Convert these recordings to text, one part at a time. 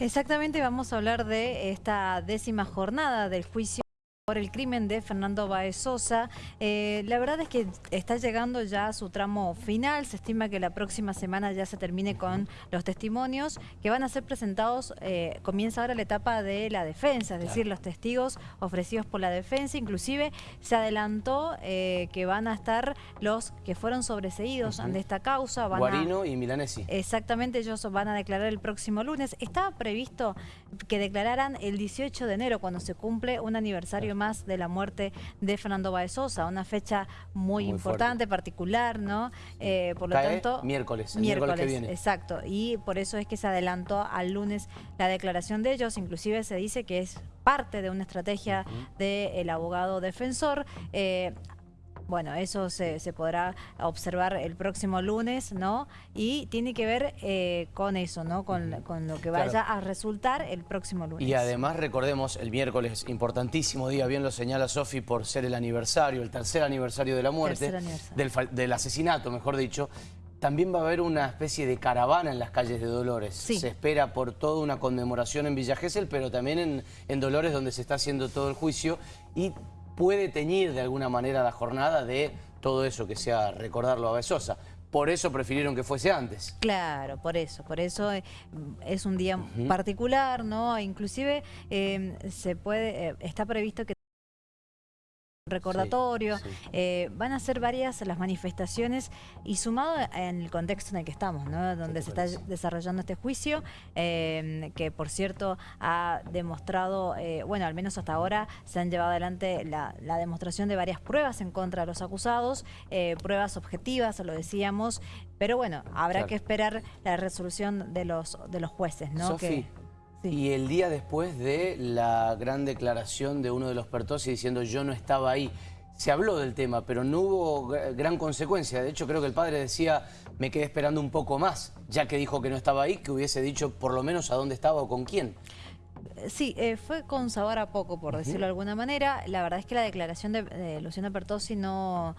Exactamente, vamos a hablar de esta décima jornada del juicio por el crimen de Fernando Baez Sosa. Eh, la verdad es que está llegando ya a su tramo final. Se estima que la próxima semana ya se termine con los testimonios que van a ser presentados. Eh, comienza ahora la etapa de la defensa, es decir, los testigos ofrecidos por la defensa. Inclusive se adelantó eh, que van a estar los que fueron sobreseídos ante esta causa. Guarino y Milanesi. Exactamente, ellos van a declarar el próximo lunes. Estaba previsto que declararan el 18 de enero, cuando se cumple un aniversario más de la muerte de Fernando Baez Sosa, una fecha muy, importante, particular, ¿no? Eh, por lo tanto... miércoles, miércoles, que viene. Exacto, y por eso es que se adelantó al lunes la declaración de ellos, inclusive se dice que es parte de una estrategia del abogado defensor. Eh, bueno, eso se, podrá observar el próximo lunes, ¿no? Y tiene que ver eh, con eso, ¿no? Con, lo que vaya a resultar el próximo lunes. Y además recordemos, el miércoles, importantísimo día, bien lo señala Sofi, por ser el aniversario, el tercer aniversario de la muerte, del, asesinato, mejor dicho, también va a haber una especie de caravana en las calles de Dolores. Se espera por toda una conmemoración en Villa Gesell, pero también en, en Dolores donde se está haciendo todo el juicio. Y puede teñir de alguna manera la jornada de todo eso que sea recordarlo a Besosa. Por eso prefirieron que fuese antes. Claro, por eso, por eso eh, es un día particular, ¿no? Inclusive eh, se puede, eh, está previsto que recordatorio, eh, van a ser varias las manifestaciones y sumado en el contexto en el que estamos, ¿no? donde se está desarrollando este juicio, eh, que por cierto ha demostrado, eh, bueno, al menos hasta ahora se han llevado adelante la, demostración de varias pruebas en contra de los acusados, pruebas objetivas, lo decíamos, pero bueno, habrá que esperar la resolución de los, de los jueces, ¿no? Y el día después de la gran declaración de uno de los Pertosi diciendo yo no estaba ahí, se habló del tema, pero no hubo gran consecuencia. De hecho, creo que el padre decía, me quedé esperando un poco más, ya que dijo que no estaba ahí, que hubiese dicho por lo menos a dónde estaba o con quién. Sí, eh, fue con sabor a poco, por decirlo de alguna manera. La verdad es que la declaración de, Luciano Pertosi no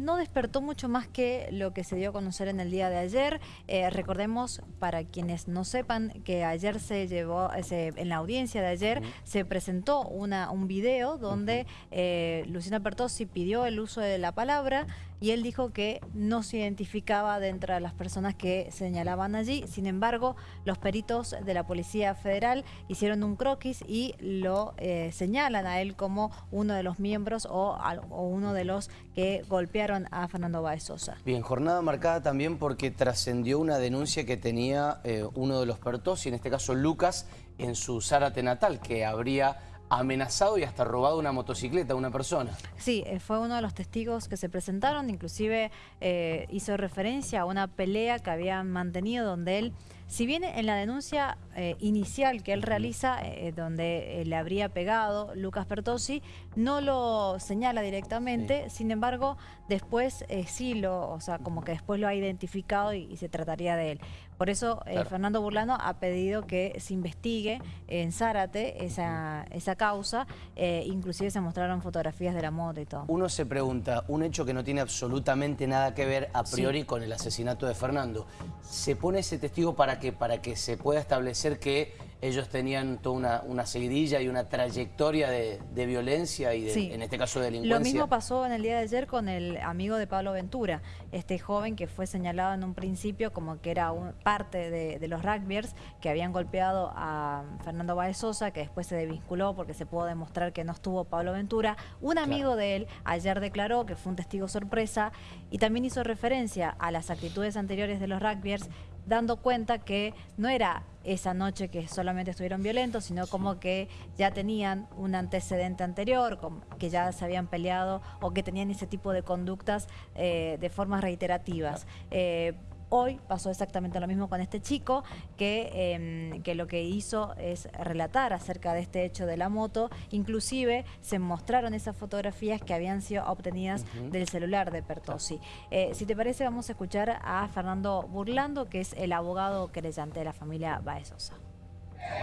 no despertó mucho más que lo que se dio a conocer en el día de ayer. Eh, recordemos, para quienes no sepan, que ayer se llevó, en la audiencia de ayer, se presentó una, un video donde eh, Luciana Pertossi pidió el uso de la palabra y él dijo que no se identificaba dentro de las personas que señalaban allí. Sin embargo, los peritos de la Policía Federal hicieron un croquis y lo eh, señalan a él como uno de los miembros o, uno de los que golpearon a Fernando Baez Sosa. Bien, jornada marcada también porque trascendió una denuncia que tenía eh, uno de los pertos, y en este caso Lucas, en su Zárate natal, que habría amenazado y hasta robado una motocicleta a una persona. Sí, eh, fue uno de los testigos que se presentaron, inclusive eh, hizo referencia a una pelea que habían mantenido donde él, si bien en la denuncia eh, inicial que él realiza, donde le habría pegado Lucas Pertosi, no lo señala directamente, sin embargo, después sí lo, o sea, como que después lo ha identificado y se trataría de él. Por eso eh, Fernando Burlano ha pedido que se investigue en Zárate esa, esa causa, eh, inclusive se mostraron fotografías de la moto y todo. Uno se pregunta, un hecho que no tiene absolutamente nada que ver a priori con el asesinato de Fernando, ¿se pone ese testigo para que, para que se pueda establecer que ellos tenían toda una, una seguidilla y una trayectoria de, violencia y de, en este caso de delincuencia. Lo mismo pasó en el día de ayer con el amigo de Pablo Ventura, este joven que fue señalado en un principio como que era parte de, los rugbyers que habían golpeado a Fernando Baez Sosa, que después se desvinculó porque se pudo demostrar que no estuvo Pablo Ventura. Un amigo de él ayer declaró que fue un testigo sorpresa y también hizo referencia a las actitudes anteriores de los rugbyers dando cuenta que no era esa noche que solamente estuvieron violentos, sino como que ya tenían un antecedente anterior, que ya se habían peleado o que tenían ese tipo de conductas eh, de formas reiterativas. Eh, Hoy pasó exactamente lo mismo con este chico que, em, que lo que hizo es relatar acerca de este hecho de la moto. Inclusive se mostraron esas fotografías que habían sido obtenidas del celular de Pertosi. Eh, si te parece vamos a escuchar a Fernando Burlando, que es el abogado querellante de la familia Baezosa.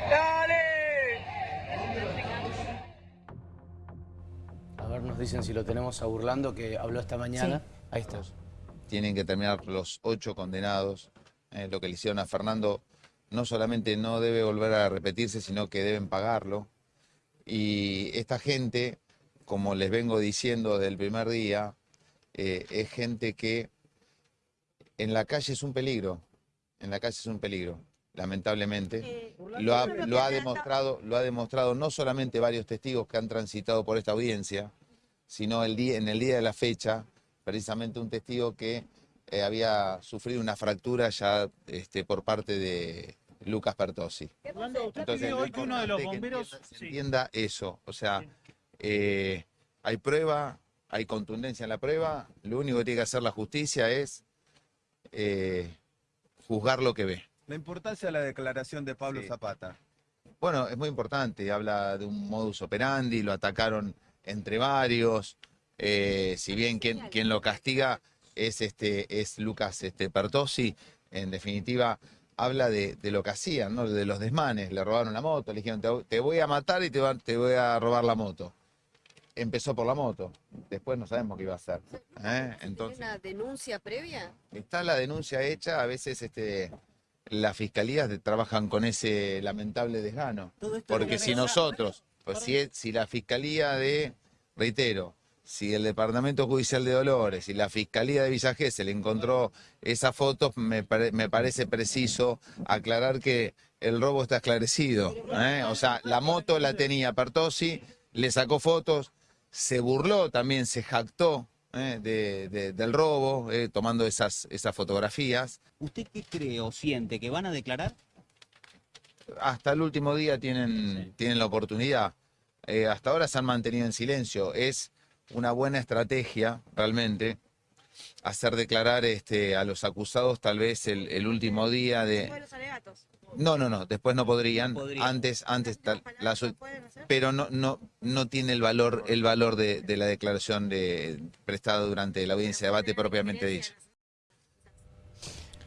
¡Dale! A ver, nos dicen si lo tenemos a Burlando, que habló esta mañana. Ahí está tienen que terminar los ocho condenados. Eh, lo que le hicieron a Fernando no solamente no debe volver a repetirse, sino que deben pagarlo. Y esta gente, como les vengo diciendo desde el primer día, eh, es gente que en la calle es un peligro, en la calle es un peligro, lamentablemente. Eh, lo, ha, demostrado, lo ha demostrado no solamente varios testigos que han transitado por esta audiencia, sino el día, en el día de la fecha, precisamente un testigo que eh, había sufrido una fractura ya este, por parte de Lucas Pertosi. Entonces, uno de los bomberos... se entienda eso, o sea, eh, hay prueba, hay contundencia en la prueba, lo único que tiene que hacer la justicia es eh, juzgar lo que ve. La importancia de la declaración de Pablo Zapata. Bueno, es muy importante, habla de un modus operandi, lo atacaron entre varios, si bien quien, quien lo castiga es, este, es Lucas este, Pertosi, en definitiva habla de, lo que hacían, ¿no? de los desmanes, le robaron la moto, le dijeron te, voy a matar y te, te, voy a robar la moto. Empezó por la moto, después no sabemos qué iba a hacer. ¿eh? Entonces, una denuncia previa? Está la denuncia hecha, a veces este, las fiscalías trabajan con ese lamentable desgano. Porque si nosotros, pues si, si la fiscalía de, reitero, si el Departamento Judicial de Dolores y la Fiscalía de Villa se le encontró esas fotos, me, parece preciso aclarar que el robo está esclarecido. ¿eh? O sea, la moto la tenía Pertosi, le sacó fotos, se burló también, se jactó ¿eh? del robo, ¿eh? tomando esas, esas fotografías. ¿Usted qué cree o siente? ¿Que van a declarar? Hasta el último día tienen, tienen la oportunidad. hasta ahora se han mantenido en silencio. Es una buena estrategia realmente hacer declarar este, a los acusados tal vez el, último día de... No, no, no, después no podrían, antes, antes, tal, pero no, no, no tiene el valor, el valor de, la declaración de, prestada durante la audiencia de debate propiamente dicha.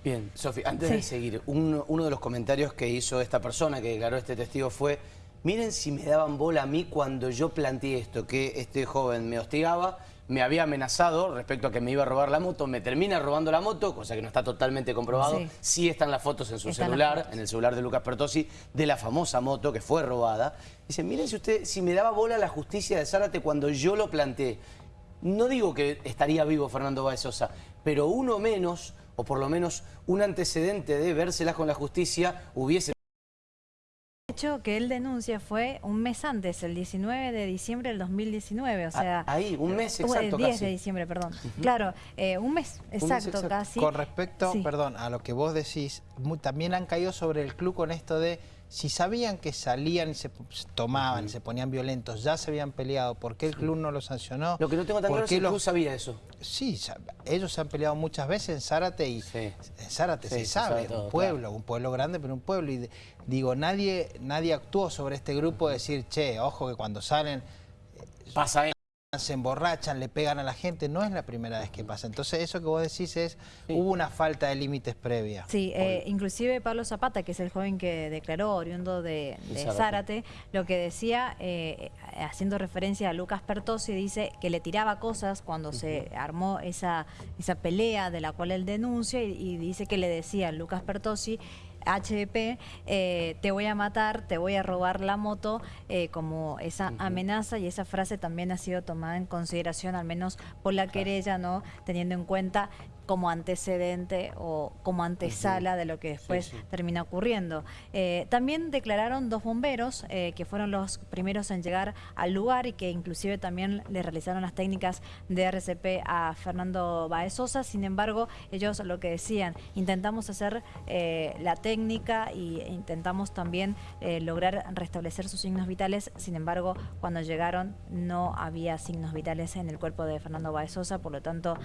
Bien, Sofi, antes de seguir, uno de los comentarios que hizo esta persona que declaró este testigo fue Miren si me daban bola a mí cuando yo planteé esto, que este joven me hostigaba, me había amenazado respecto a que me iba a robar la moto, me termina robando la moto, cosa que no está totalmente comprobado. Sí, están las fotos en su celular, en el celular de Lucas Pertosi, de la famosa moto que fue robada. Dice, miren si usted, si me daba bola la justicia de Zárate cuando yo lo planteé. No digo que estaría vivo Fernando Báez Sosa, pero uno menos, o por lo menos un antecedente de vérselas con la justicia, hubiese hecho que él denuncia fue un mes antes, el 19 de diciembre del 2019, o ah, sea... ahí, un mes exacto El 10 de diciembre, perdón. Claro, eh, un, mes, exacto, casi. Con respecto, perdón, a lo que vos decís, también han caído sobre el club con esto de si sabían que salían y se tomaban, y se ponían violentos, ya se habían peleado, ¿por qué el club no lo sancionó? Lo que no tengo tan claro es si el club sabía eso. Sí, ellos se han peleado muchas veces en Zárate y en Zárate se, sabe, un pueblo, un pueblo grande, pero un pueblo. Y digo, nadie, nadie actuó sobre este grupo de decir, che, ojo que cuando salen... Pasa se emborrachan, le pegan a la gente, no es la primera vez que pasa. Entonces eso que vos decís es, hubo una falta de límites previa. Sí, eh, inclusive Pablo Zapata, que es el joven que declaró oriundo de, Zárate, lo que decía, eh, haciendo referencia a Lucas Pertosi, dice que le tiraba cosas cuando se armó esa, esa pelea de la cual él denuncia y, y dice que le decía a Lucas Pertosi HDP, eh, te voy a matar, te voy a robar la moto, eh, como esa amenaza. Y esa frase también ha sido tomada en consideración, al menos por la querella, ¿no? Teniendo en cuenta como antecedente o como antesala de lo que después termina ocurriendo. Eh, también declararon dos bomberos eh, que fueron los primeros en llegar al lugar y que inclusive también le realizaron las técnicas de RCP a Fernando Baezosa. Sin embargo, ellos lo que decían, intentamos hacer eh, la técnica e intentamos también lograr restablecer sus signos vitales. Sin embargo, cuando llegaron no había signos vitales en el cuerpo de Fernando Baezosa, por lo tanto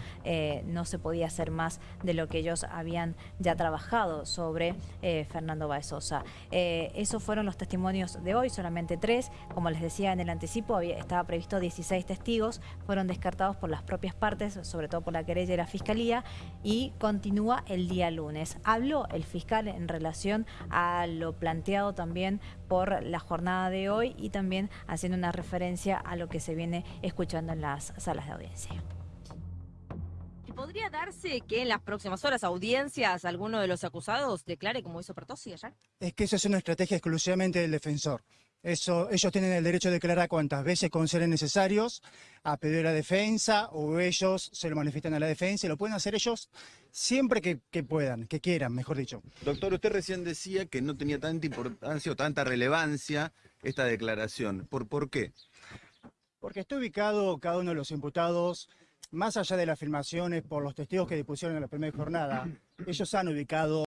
no se podía hacer más de lo que ellos habían ya trabajado sobre eh, Fernando Baezosa. Eh, esos fueron los testimonios de hoy, solamente tres. Como les decía en el anticipo, había, estaba previsto 16 testigos, fueron descartados por las propias partes, sobre todo por la querella y la fiscalía, y continúa el día lunes. Habló el fiscal en relación a lo planteado también por la jornada de hoy y también haciendo una referencia a lo que se viene escuchando en las salas de audiencia. ¿Podría darse que en las próximas horas audiencias alguno de los acusados declare como hizo Pertossi ayer? Es que esa es una estrategia exclusivamente del defensor. Eso, ellos tienen el derecho de declarar cuantas veces consideren necesarios a pedir la defensa o ellos se lo manifiestan a la defensa y lo pueden hacer ellos siempre que, que, puedan, que quieran, mejor dicho. Doctor, usted recién decía que no tenía tanta importancia o tanta relevancia esta declaración. ¿Por, por qué? Porque está ubicado cada uno de los imputados, más allá de las afirmaciones por los testigos que dispusieron en la primera jornada, ellos han ubicado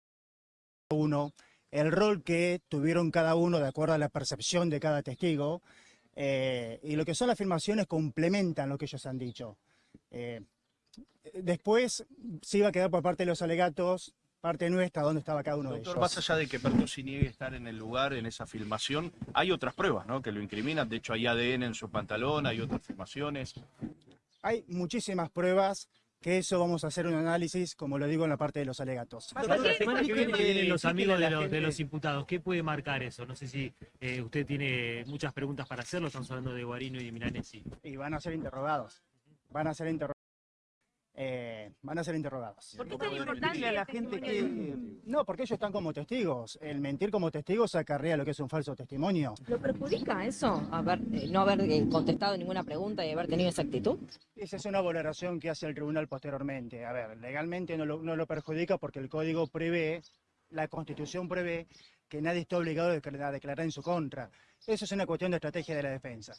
uno el rol que tuvieron cada uno de acuerdo a la percepción de cada testigo, eh, y lo que son las afirmaciones complementan lo que ellos han dicho. Eh, después se iba a quedar por parte de los alegatos, parte nuestra, dónde estaba cada uno de ellos. Más allá de que Pertossi niegue estar en el lugar, en esa filmación, hay otras pruebas ¿no? que lo incriminan, de hecho hay ADN en su pantalón, hay otras filmaciones. Hay muchísimas pruebas que eso vamos a hacer un análisis, como lo digo en la parte de los alegatos. La semana que viene vienen los amigos de los, de los, imputados. ¿Qué puede marcar eso? No sé si eh, usted tiene muchas preguntas para hacerlo. Estamos hablando de Guarino y de Milanesi. Y van a ser interrogados. Van a ser interrogados. Eh, van a ser interrogados. ¿Por qué tan importante a la gente que... No, porque ellos están como testigos. El mentir como testigos acarrea lo que es un falso testimonio. ¿Lo perjudica eso? Haber, eh, no haber eh, contestado ninguna pregunta y haber tenido esa actitud. Esa es una valoración que hace el tribunal posteriormente. A ver, legalmente no lo, no lo perjudica porque el código prevé, la constitución prevé que nadie está obligado a declarar en su contra. Eso es una cuestión de estrategia de la defensa.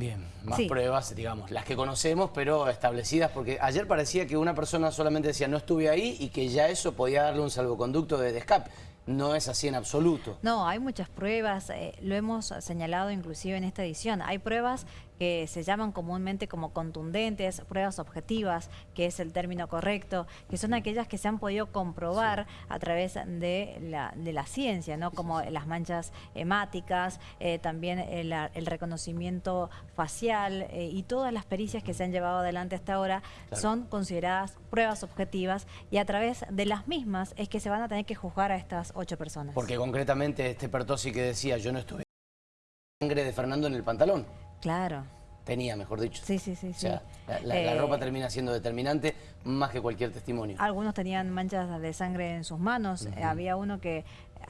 Bien, más pruebas, digamos, las que conocemos, pero establecidas, porque ayer parecía que una persona solamente decía no estuve ahí y que ya eso podía darle un salvoconducto de escape. No es así en absoluto. No, hay muchas pruebas, eh, lo hemos señalado inclusive en esta edición. Hay pruebas que se llaman comúnmente como contundentes, pruebas objetivas, que es el término correcto, que son aquellas que se han podido comprobar a través de la, de la, ciencia, ¿no? como las manchas hemáticas, eh, también el, reconocimiento facial eh, y todas las pericias que se han llevado adelante hasta ahora son consideradas pruebas objetivas y a través de las mismas es que se van a tener que juzgar a estas ocho personas. Porque concretamente este Pertosi que decía, yo no estuve sangre de Fernando en el pantalón. Claro. Tenía, mejor dicho. Sí, sí, sí. O sea, la, eh, ropa termina siendo determinante más que cualquier testimonio. Algunos tenían manchas de sangre en sus manos. Había uno que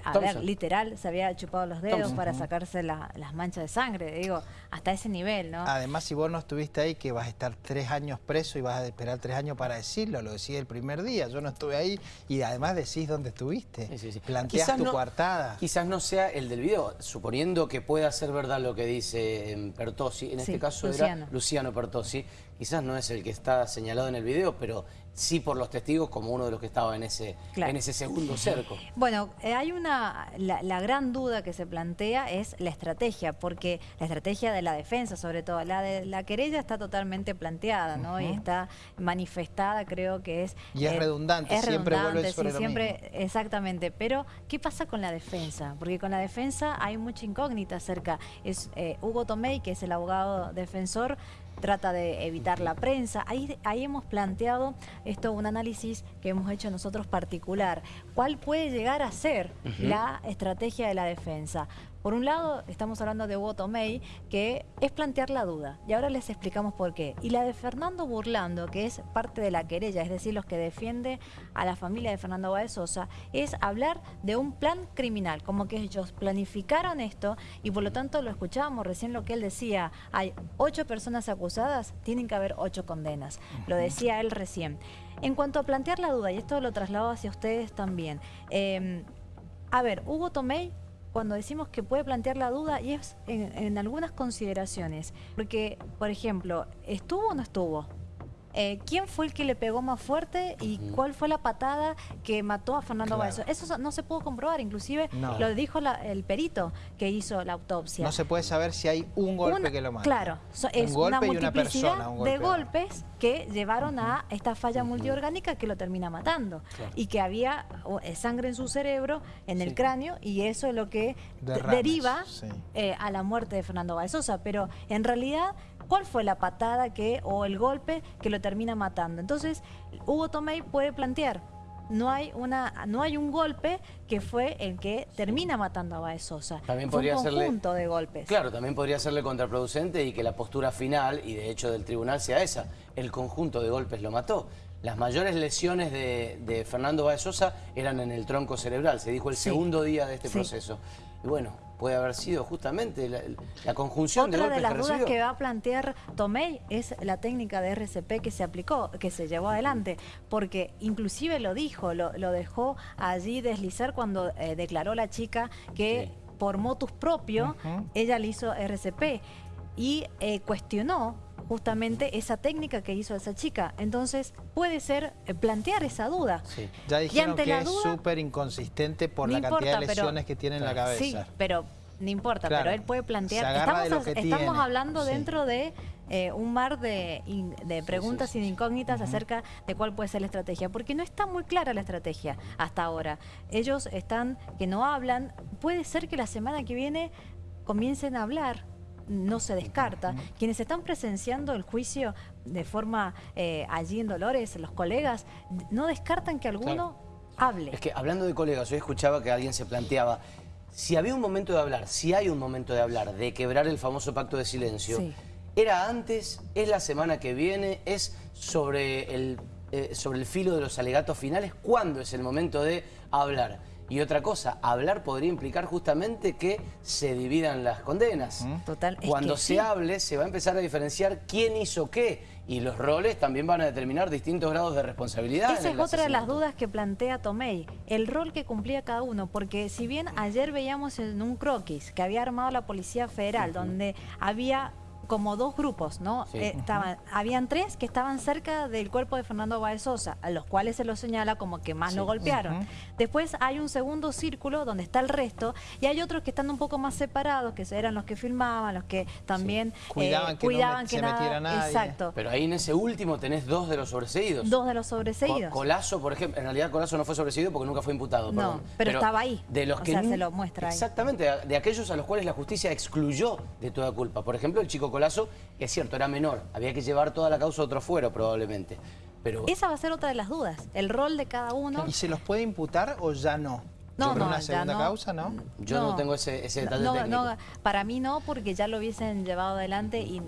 a ver, literal, se había chupado los dedos para sacarse las manchas de sangre, digo, hasta ese nivel, ¿no? Además, si vos no estuviste ahí, que vas a estar tres años preso y vas a esperar tres años para decirlo, lo decís el primer día, yo no estuve ahí y además decís dónde estuviste, sí, sí, planteás tu coartada. Quizás no sea el del video, suponiendo que pueda ser verdad lo que dice em, Pertosi, en este caso era Luciano. Pertosi, quizás no es el que está señalado en el video, pero sí por los testigos como uno de los que estaba en ese, en ese segundo cerco. Bueno, eh, hay una, la, gran duda que se plantea es la estrategia, porque la estrategia de la defensa sobre todo, la de la querella está totalmente planteada, ¿no? Y está manifestada, creo que es... Y es eh, redundante, siempre vuelve sobre siempre, Exactamente, pero ¿qué pasa con la defensa? Porque con la defensa hay mucha incógnita acerca, es eh, Hugo Tomei, que es el abogado defensor, trata de evitar la prensa. Ahí, ahí hemos planteado esto, un análisis que hemos hecho nosotros particular. ¿Cuál puede llegar a ser la estrategia de la defensa? Por un lado, estamos hablando de Hugo Tomei, que es plantear la duda, y ahora les explicamos por qué. Y la de Fernando Burlando, que es parte de la querella, es decir, los que defiende a la familia de Fernando Báez Sosa, es hablar de un plan criminal, como que ellos planificaron esto, y por lo tanto lo escuchábamos recién lo que él decía, hay ocho personas acusadas, tienen que haber ocho condenas. Lo decía él recién. En cuanto a plantear la duda, y esto lo traslado hacia ustedes también, eh, a ver, Hugo Tomei cuando decimos que puede plantear la duda y es en, algunas consideraciones. Porque, por ejemplo, ¿estuvo o no estuvo? Eh, quién fue el que le pegó más fuerte y cuál fue la patada que mató a Fernando claro. Eso no se pudo comprobar, inclusive lo dijo el perito que hizo la autopsia. No se puede saber si hay un golpe que lo mata. Claro, es una multiplicidad de golpes que llevaron a esta falla multiorgánica que lo termina matando. Y que había eh, sangre en su cerebro, en el cráneo y eso es lo que deriva eh, a la muerte de Fernando Balsosa. Pero en realidad cuál fue la patada que o el golpe que lo termina matando. Entonces, Hugo Tomei puede plantear no hay una no hay un golpe que fue el que termina matando a Baez Sosa. También fue podría un conjunto de golpes. Claro, también podría serle contraproducente y que la postura final, y de hecho del tribunal, sea esa. El conjunto de golpes lo mató. Las mayores lesiones de, Fernando Baez Sosa eran en el tronco cerebral, se dijo el segundo día de este proceso. Y bueno, puede haber sido justamente la, conjunción de golpes de las que dudas que va a plantear Tomei es la técnica de RCP que se aplicó, que se llevó adelante, porque inclusive lo dijo, lo, dejó allí deslizar cuando eh, declaró la chica que por motus propio ella le hizo RCP y eh, cuestionó justamente esa técnica que hizo esa chica. Entonces, puede ser eh, plantear esa duda. Ya dijeron que es súper inconsistente por la cantidad de lesiones que tiene en la cabeza. Sí, pero no importa, pero él puede plantear... Estamos, estamos hablando dentro de eh, un mar de, preguntas y de incógnitas acerca de cuál puede ser la estrategia, porque no está muy clara la estrategia hasta ahora. Ellos están que no hablan, puede ser que la semana que viene comiencen a hablar, no se descarta. Quienes están presenciando el juicio de forma eh, allí en Dolores, los colegas, no descartan que alguno hable. Es que hablando de colegas, hoy escuchaba que alguien se planteaba, si había un momento de hablar, si hay un momento de hablar, de quebrar el famoso pacto de silencio, ¿era antes, es la semana que viene, es sobre el, eh, sobre el filo de los alegatos finales? ¿Cuándo es el momento de hablar? Y otra cosa, hablar podría implicar justamente que se dividan las condenas. Total. Cuando se hable se va a empezar a diferenciar quién hizo qué y los roles también van a determinar distintos grados de responsabilidad. Esa es otra de las dudas que plantea Tomei, el rol que cumplía cada uno, porque si bien ayer veíamos en un croquis que había armado la Policía Federal, donde había como dos grupos, ¿no? Eh, estaban, habían tres que estaban cerca del cuerpo de Fernando Báez Sosa, a los cuales se lo señala como que más lo golpearon. Después hay un segundo círculo donde está el resto y hay otros que están un poco más separados, que eran los que filmaban, los que también cuidaban, que, no se metiera nadie. Exacto. Pero ahí en ese último tenés dos de los sobreseídos. Dos de los sobreseídos. Colazo, por ejemplo, en realidad Colazo no fue sobreseído porque nunca fue imputado. No, pero, estaba ahí. De los o que sea, se lo muestra ahí. Exactamente, de aquellos a los cuales la justicia excluyó de toda culpa. Por ejemplo, el chico Colazo, que es cierto, era menor. Había que llevar toda la causa a otro fuero, probablemente. Pero... Esa va a ser otra de las dudas, el rol de cada uno. ¿Y se los puede imputar o ya no? No, no, una segunda causa, ¿no? Yo no, tengo ese, ese detalle técnico. para mí no, porque ya lo hubiesen llevado adelante y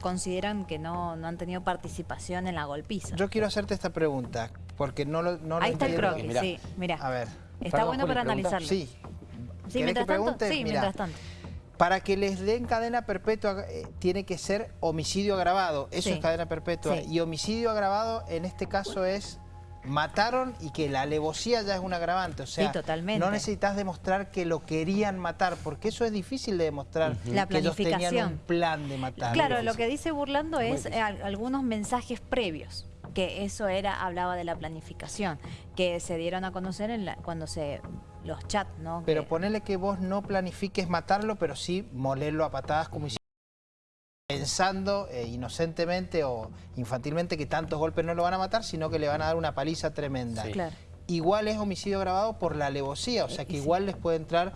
consideran que no, han tenido participación en la golpiza. Yo quiero hacerte esta pregunta, porque no lo no Ahí está el croquis, sí, mira. A ver. Está bueno para analizarlo. Sí. Sí, mientras tanto, sí, mientras tanto. Para que les den cadena perpetua eh, tiene que ser homicidio agravado. Eso es cadena perpetua. Y homicidio agravado en este caso es mataron y que la alevosía ya es un agravante. O sea, no necesitas demostrar que lo querían matar, porque eso es difícil de demostrar. La que ellos tenían un plan de matar. Claro, lo que dice Burlando es eh, algunos mensajes previos que eso era, hablaba de la planificación, que se dieron a conocer en cuando se los chats, ¿no? Pero ponele que vos no planifiques matarlo, pero sí molerlo a patadas como hiciste pensando eh, inocentemente o infantilmente que tantos golpes no lo van a matar, sino que le van a dar una paliza tremenda. Igual es homicidio grabado por la alevosía, o sea que igual les puede entrar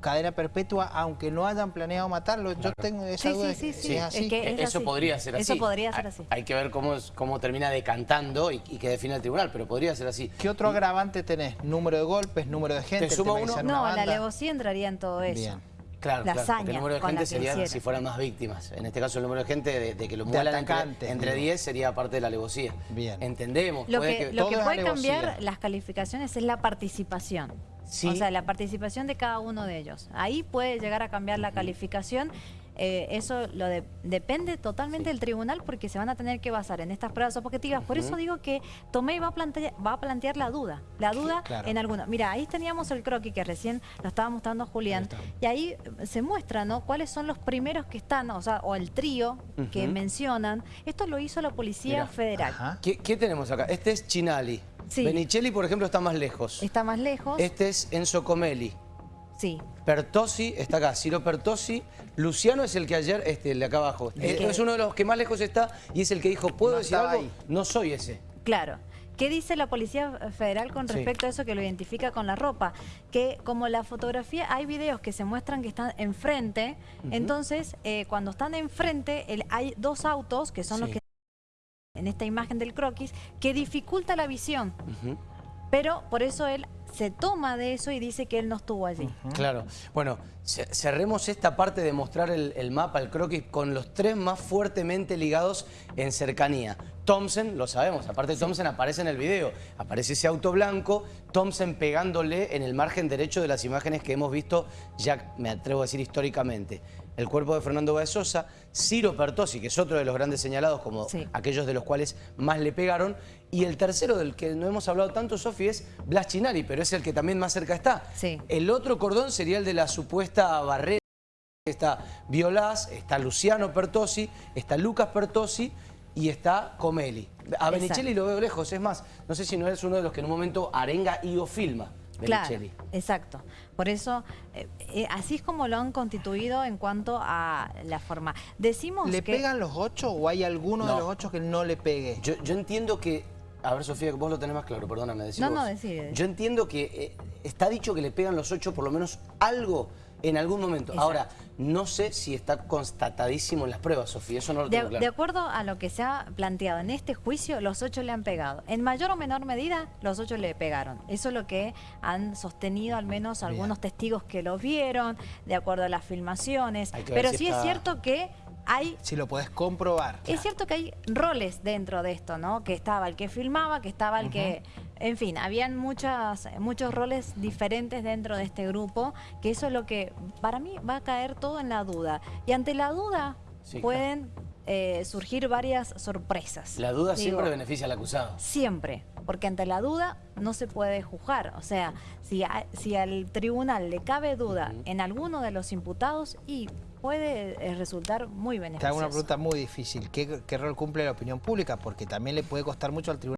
cadena perpetua aunque no hayan planeado matarlo. Yo tengo esa duda sí, sí, es así. Eso podría ser así. Eso podría ser así. Hay, que ver cómo, cómo termina decantando y, y que define el tribunal, pero podría ser así. ¿Qué otro agravante tenés? ¿Número de golpes? ¿Número de gente? ¿Te uno? No, la alevosía entraría en todo eso. Bien. Claro, claro el número de gente sería si fueran más víctimas. En este caso el número de gente de, que lo muelan entre, entre 10 sería parte de la alevosía. Bien. Entendemos. Lo que, lo que puede cambiar las calificaciones es la participación. O sea, la participación de cada uno de ellos. Ahí puede llegar a cambiar la calificación eh, eso lo depende totalmente del tribunal porque se van a tener que basar en estas pruebas objetivas. Por eso digo que Tomé va a plantear, va a plantear la duda, la duda en alguna. Mira, ahí teníamos el croquis que recién lo estaba mostrando Julián y ahí se muestra, ¿no? Cuáles son los primeros que están, o sea, o el trío que mencionan. Esto lo hizo la Policía Federal. ¿Qué, tenemos acá? Este es Chinali. Benicelli, por ejemplo, está más lejos. Está más lejos. Este es Enzo Comelli. Sí. Pertosi, está acá, Ciro Pertosi. Luciano es el que ayer, este, el de acá abajo. Es, uno de los que más lejos está y es el que dijo, ¿puedo decir algo? No soy ese. Claro. ¿Qué dice la Policía Federal con respecto a eso que lo identifica con la ropa? Que como la fotografía, hay videos que se muestran que están enfrente, entonces eh, cuando están enfrente hay dos autos que son los que en esta imagen del croquis que dificulta la visión. pero por eso él se toma de eso y dice que él no estuvo allí. Claro. Bueno, cerremos esta parte de mostrar el, mapa, el croquis, con los tres más fuertemente ligados en cercanía. Thompson, lo sabemos, aparte Thompson aparece en el video, aparece ese auto blanco, Thompson pegándole en el margen derecho de las imágenes que hemos visto, ya me atrevo a decir históricamente el cuerpo de Fernando Baezosa, Ciro Pertosi, que es otro de los grandes señalados, como aquellos de los cuales más le pegaron, y el tercero del que no hemos hablado tanto, Sofi, es Blas Chinari, pero es el que también más cerca está. El otro cordón sería el de la supuesta barrera. Está Violás, está Luciano Pertosi, está Lucas Pertosi y está Comeli. A Benicelli lo veo lejos, es más, no sé si no es uno de los que en un momento arenga y o filma. Claro, exacto. Por eso, eh, eh, así es como lo han constituido en cuanto a la forma. Decimos ¿Le pegan los ocho o hay alguno de los ocho que no le pegue? Yo, entiendo que... A ver, Sofía, vos lo tenés más claro, perdóname. Decir no, no, decir. Yo entiendo que eh, está dicho que le pegan los ocho por lo menos algo en algún momento. Ahora, no sé si está constatadísimo en las pruebas, Sofía, eso no lo tengo de, claro. De acuerdo a lo que se ha planteado en este juicio, los ocho le han pegado. En mayor o menor medida, los ocho le pegaron. Eso es lo que han sostenido al menos algunos testigos que lo vieron, de acuerdo a las filmaciones. Pero sí es cierto que hay... Si lo puedes comprobar. Es cierto que hay roles dentro de esto, ¿no? Que estaba el que filmaba, que estaba el que... En fin, habían muchas, muchos roles diferentes dentro de este grupo, que eso es lo que para mí va a caer todo en la duda. Y ante la duda pueden eh, surgir varias sorpresas. La duda siempre beneficia al acusado. Siempre, porque ante la duda no se puede juzgar. O sea, si, si al tribunal le cabe duda en alguno de los imputados y puede eh, resultar muy beneficioso. Te hago una pregunta muy difícil. ¿Qué, ¿Qué rol cumple la opinión pública? Porque también le puede costar mucho al tribunal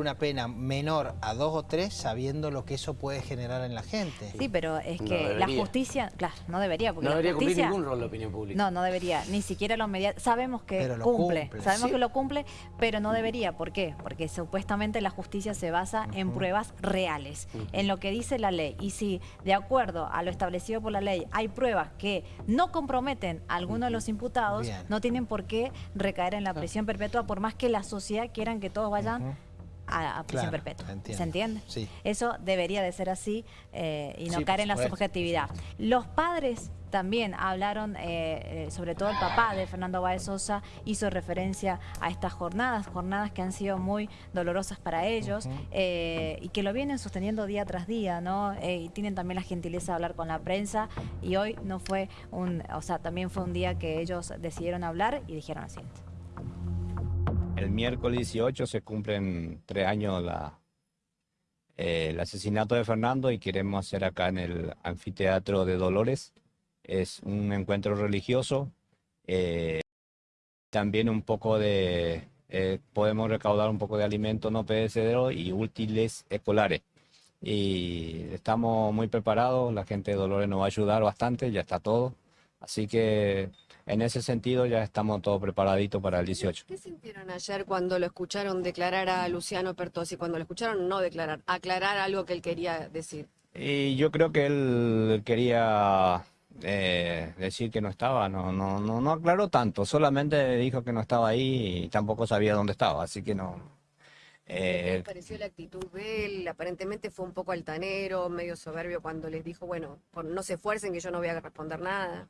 una pena menor a dos o tres sabiendo lo que eso puede generar en la gente. Sí, pero es que la justicia, claro, no debería. Porque no debería cumplir ningún rol la opinión pública. No, no debería, ni siquiera lo mediático. Sabemos que cumple, sabemos que lo cumple, pero no debería. ¿Por qué? Porque supuestamente la justicia se basa en pruebas reales, en lo que dice la ley. Y si de acuerdo a lo establecido por la ley hay pruebas que no comprometen a alguno de los imputados, no tienen por qué recaer en la prisión perpetua, por más que la sociedad quieran que todos vayan a, prisión perpetua. ¿Se entiende? Sí. Eso debería de ser así eh, y no caer en la subjetividad. Los padres también hablaron, eh, eh, sobre todo el papá de Fernando Báez Sosa, hizo referencia a estas jornadas, jornadas que han sido muy dolorosas para ellos y que lo vienen sosteniendo día tras día, ¿no? y tienen también la gentileza de hablar con la prensa y hoy no fue un, o sea, también fue un día que ellos decidieron hablar y dijeron lo siguiente. El miércoles 18 se cumplen tres años eh, el asesinato de Fernando y queremos hacer acá en el anfiteatro de Dolores. Es un encuentro religioso. Eh, también un poco de, eh, podemos recaudar un poco de alimentos no perecederos y útiles escolares. Y estamos muy preparados, la gente de Dolores nos va a ayudar bastante, ya está todo. Así que en ese sentido ya estamos todos preparaditos para el 18. ¿Qué sintieron ayer cuando lo escucharon declarar a Luciano Pertosi? Cuando lo escucharon no declarar, aclarar algo que él quería decir. Y yo creo que él quería eh, decir que no estaba, no, no, no, no aclaró tanto, solamente dijo que no estaba ahí y tampoco sabía dónde estaba, así que no. ¿Qué eh, pareció la actitud de él? Aparentemente fue un poco altanero, medio soberbio cuando les dijo, bueno, no se esfuercen que yo no voy a responder nada.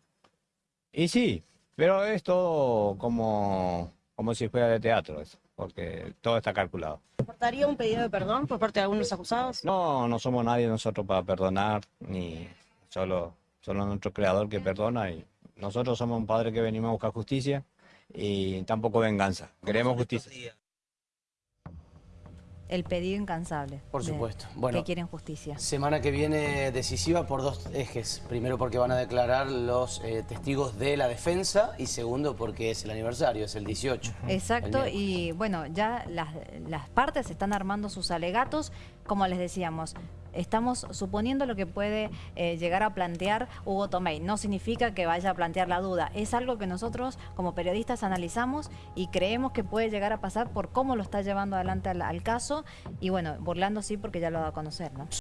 Y sí, pero es todo como, como si fuera de teatro, eso, porque todo está calculado. ¿Portaría un pedido de perdón por parte de algunos acusados? No, no somos nadie nosotros para perdonar, ni solo, solo nuestro creador que perdona. y Nosotros somos un padre que venimos a buscar justicia y tampoco venganza. Queremos justicia el pedido incansable. Por supuesto. Bueno, que quieren justicia. Semana que viene decisiva por dos ejes. Primero porque van a declarar los eh, testigos de la defensa y segundo porque es el aniversario, es el 18. Exacto, y bueno, ya las, las partes están armando sus alegatos, como les decíamos, estamos suponiendo lo que puede eh, llegar a plantear Hugo Tomei. No significa que vaya a plantear la duda. Es algo que nosotros como periodistas analizamos y creemos que puede llegar a pasar por cómo lo está llevando adelante al, caso. Y bueno, burlando sí porque ya lo da a conocer, ¿no?